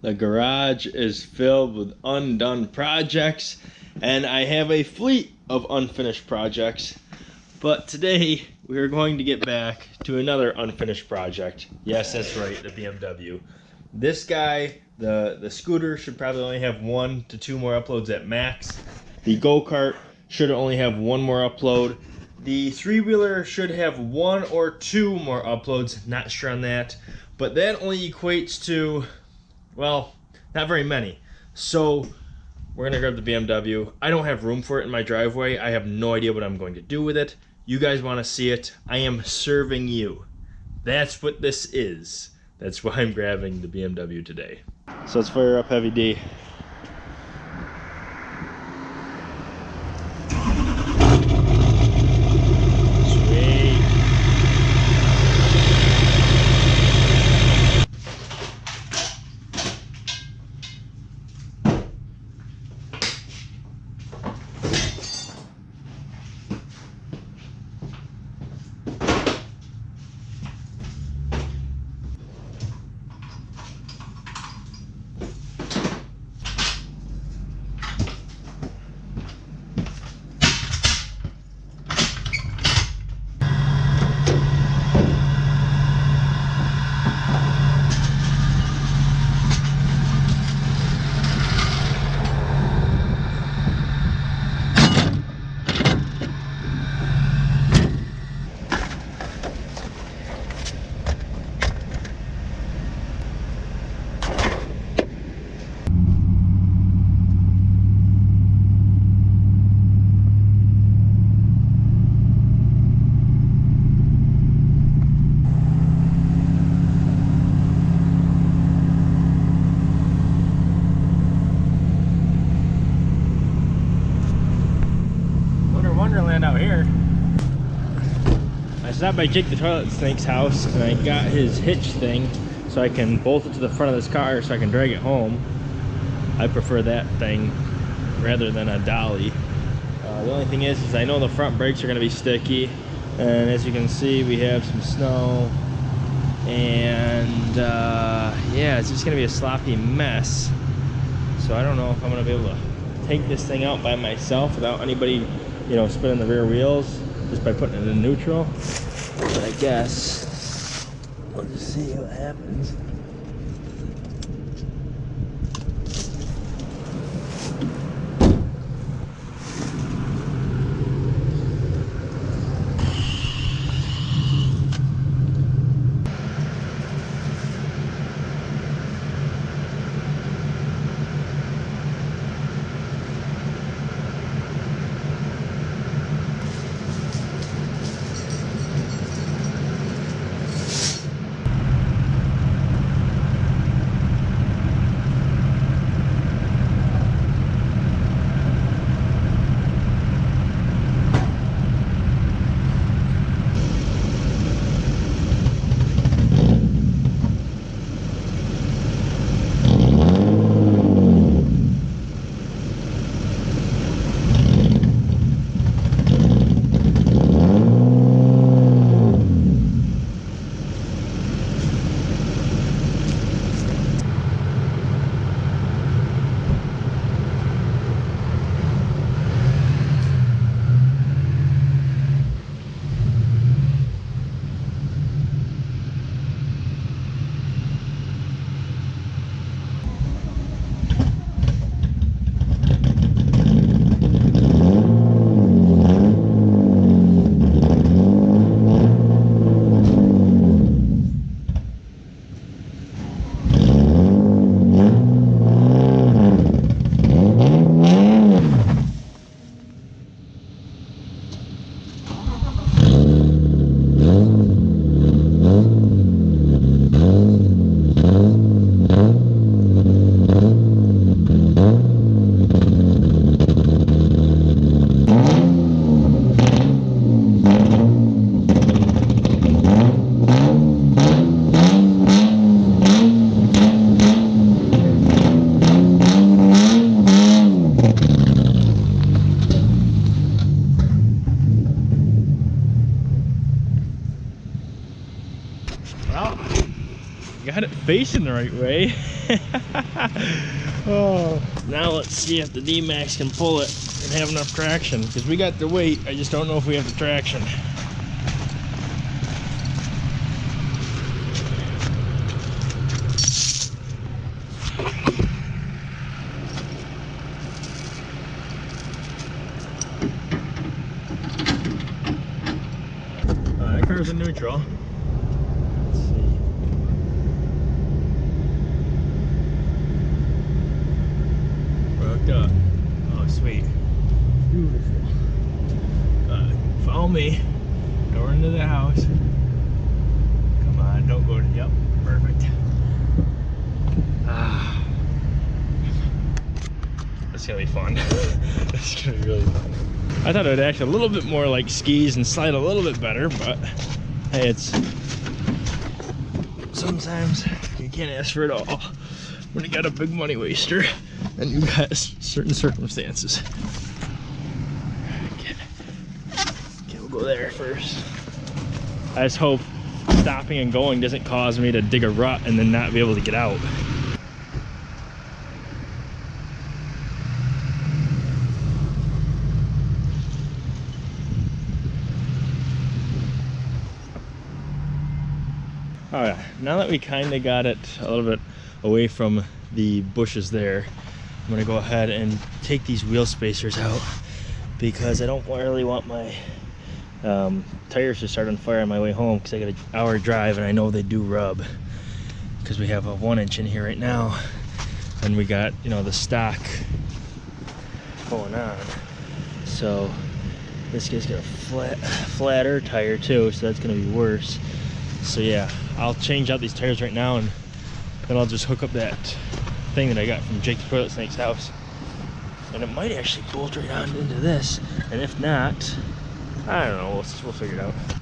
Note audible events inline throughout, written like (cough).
The garage is filled with undone projects, and I have a fleet of unfinished projects. But today, we are going to get back to another unfinished project. Yes, that's right, the BMW. This guy, the, the scooter, should probably only have one to two more uploads at max. The go-kart should only have one more upload. The three-wheeler should have one or two more uploads, not sure on that. But that only equates to well, not very many. So we're gonna grab the BMW. I don't have room for it in my driveway. I have no idea what I'm going to do with it. You guys wanna see it. I am serving you. That's what this is. That's why I'm grabbing the BMW today. So let's fire up Heavy D. stopped by Jake the Toilet Snake's house and I got his hitch thing so I can bolt it to the front of this car so I can drag it home. I prefer that thing rather than a dolly. Uh, the only thing is, is I know the front brakes are going to be sticky and as you can see we have some snow and uh, yeah it's just going to be a sloppy mess so I don't know if I'm going to be able to take this thing out by myself without anybody you know spinning the rear wheels just by putting it in neutral but I guess we'll just see what happens. Facing the right way. (laughs) oh. Now let's see if the D-Max can pull it and have enough traction because we got the weight. I just don't know if we have the traction. Uh, that car's in neutral. Let's see. We're hooked up. Oh, sweet. Beautiful. Uh, follow me. Door into the house. Come on, don't go to. Yep, perfect. Ah. That's gonna be fun. That's gonna be really fun. I thought it would act a little bit more like skis and slide a little bit better, but hey, it's sometimes you can't ask for it all when you got a big money waster and you got certain circumstances. Okay, okay we'll go there first. I just hope stopping and going doesn't cause me to dig a rut and then not be able to get out. All right, now that we kind of got it a little bit away from the bushes there, I'm gonna go ahead and take these wheel spacers out because I don't really want my um, tires to start on fire on my way home because I got an hour drive and I know they do rub because we have a one inch in here right now and we got, you know, the stock going on. So this guy's got a flat, flatter tire too, so that's gonna be worse. So yeah, I'll change out these tires right now and then I'll just hook up that thing that I got from Jake the Toilet Snake's house. And it might actually bolt right on into this. And if not, I don't know, we'll, we'll figure it out.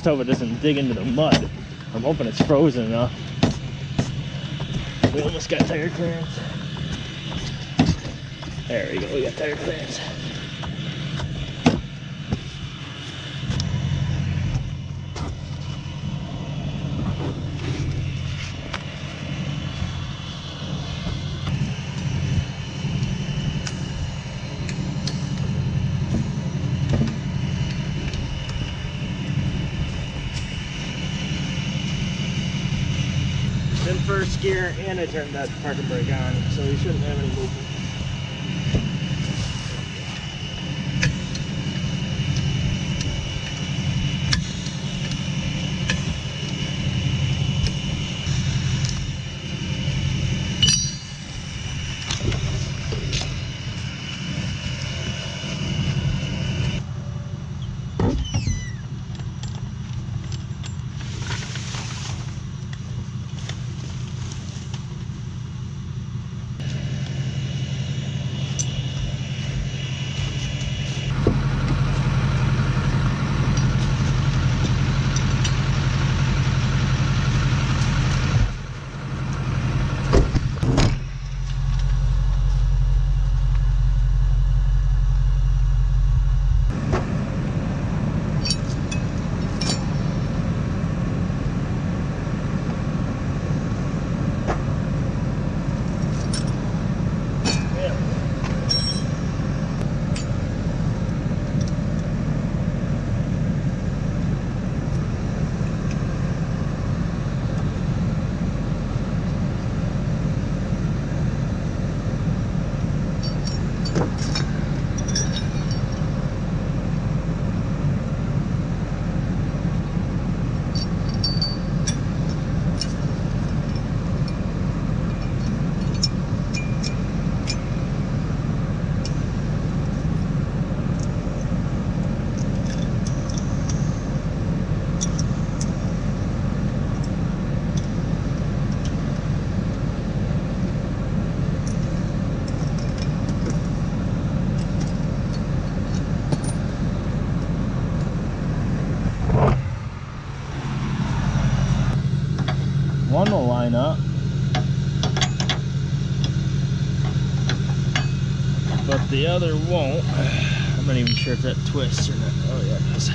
Just hope it doesn't dig into the mud. I'm hoping it's frozen enough. We almost got tire clearance. There we go, we got tire clearance. First gear and I turned that parking brake on, so you shouldn't have any movement. Line up. But the other won't. I'm not even sure if that twists or not. Oh yeah, it does.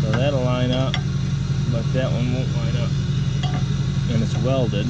So that'll line up, but that one won't line up. And it's welded.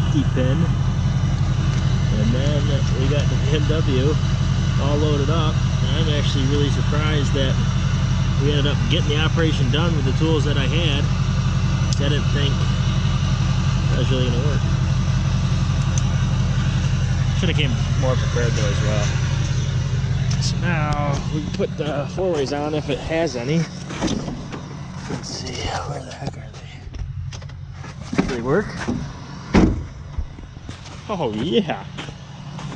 Safety pin. And then we got the BMW all loaded up. And I'm actually really surprised that we ended up getting the operation done with the tools that I had. I didn't think that was really gonna work. Should have came more prepared though as well. So now we can put the four ways on if it has any. Let's see, where the heck are they? Do they work? Oh yeah.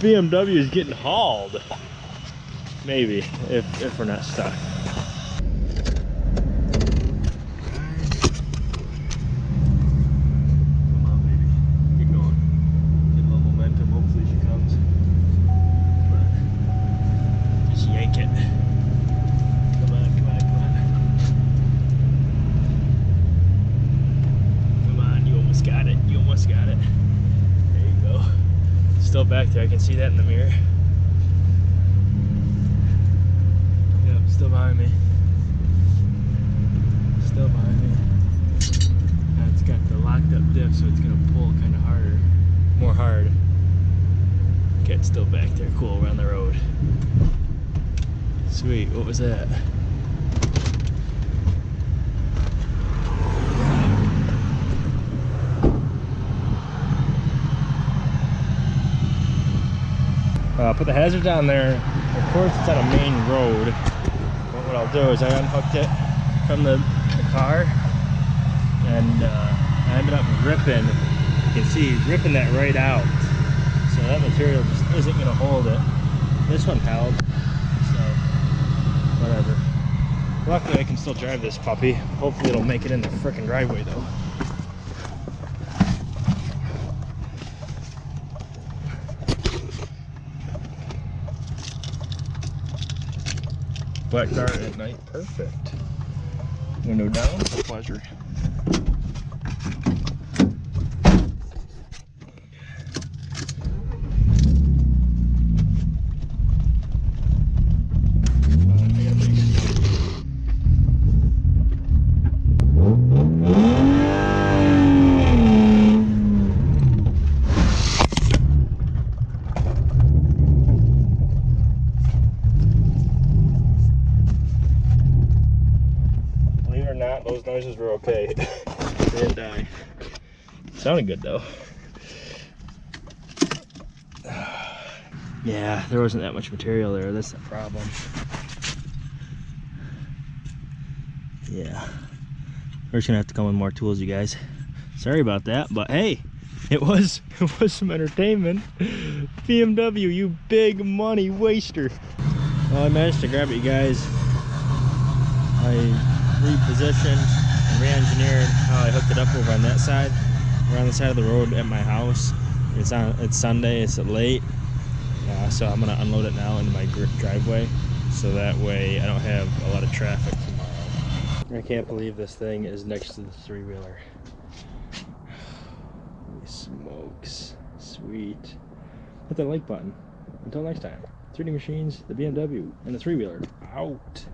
BMW is getting hauled. Maybe, if, if we're not stuck. Can see that in the mirror. Yep, still behind me. Still behind me. Now it's got the locked up diff, so it's gonna pull kind of harder, more hard. Okay, it's still back there. Cool, we're on the road. Sweet. What was that? Uh, put the hazard down there. Of course, it's on a main road. But what I'll do is I unhooked it from the, the car, and uh, I ended up ripping. You can see ripping that right out. So that material just isn't going to hold it. This one held, so whatever. Luckily, I can still drive this puppy. Hopefully, it'll make it in the frickin' driveway though. Black car at night, perfect. Window down, pleasure. Not, those noises were okay. (laughs) they didn't die. Sounded good though. (sighs) Yeah, there wasn't that much material there. That's the problem. Yeah. We're just gonna have to come with more tools, you guys. Sorry about that, but hey, It was (laughs) it was some entertainment. BMW, you big money waster. Well, I managed to grab it, you guys. I repositioned and re-engineered how I hooked it up over on that side. We're on the side of the road at my house. It's on. It's Sunday. It's late, uh, so I'm gonna unload it now into my driveway, so that way I don't have a lot of traffic tomorrow. I can't believe this thing is next to the three wheeler. (sighs) smokes, sweet. Hit that like button. Until next time, 3D Machines, the BMW, and the three wheeler out.